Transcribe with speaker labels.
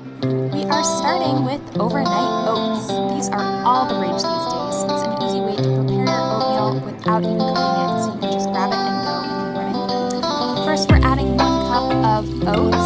Speaker 1: We are starting with overnight oats. These are all the rage these days. It's an easy way to prepare your oatmeal without even cooking it, so you can just grab it and go in the morning. First, we're adding one cup of oats.